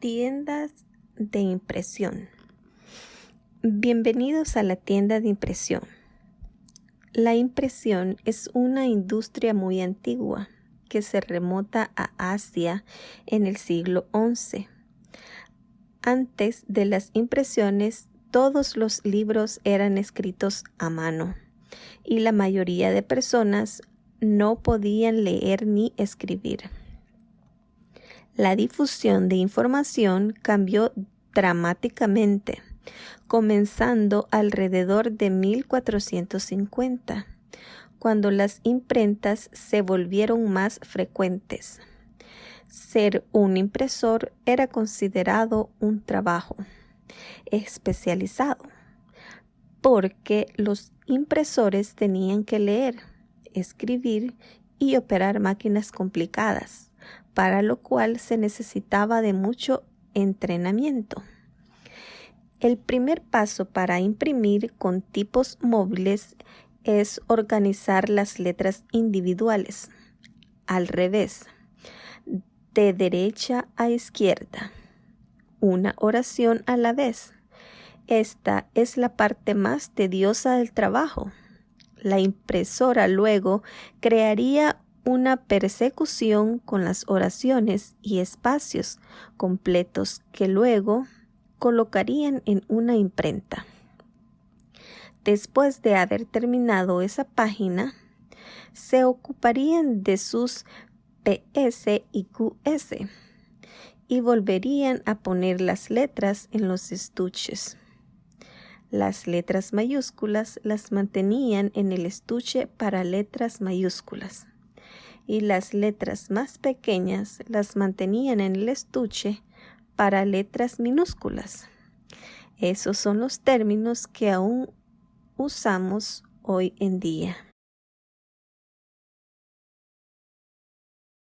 Tiendas de impresión. Bienvenidos a la tienda de impresión. La impresión es una industria muy antigua que se remota a Asia en el siglo XI. Antes de las impresiones, todos los libros eran escritos a mano y la mayoría de personas no podían leer ni escribir la difusión de información cambió dramáticamente, comenzando alrededor de 1450, cuando las imprentas se volvieron más frecuentes. Ser un impresor era considerado un trabajo especializado, porque los impresores tenían que leer, escribir y operar máquinas complicadas para lo cual se necesitaba de mucho entrenamiento. El primer paso para imprimir con tipos móviles es organizar las letras individuales, al revés, de derecha a izquierda, una oración a la vez. Esta es la parte más tediosa del trabajo. La impresora luego crearía una persecución con las oraciones y espacios completos que luego colocarían en una imprenta. Después de haber terminado esa página, se ocuparían de sus PS y QS y volverían a poner las letras en los estuches. Las letras mayúsculas las mantenían en el estuche para letras mayúsculas y las letras más pequeñas las mantenían en el estuche para letras minúsculas. Esos son los términos que aún usamos hoy en día.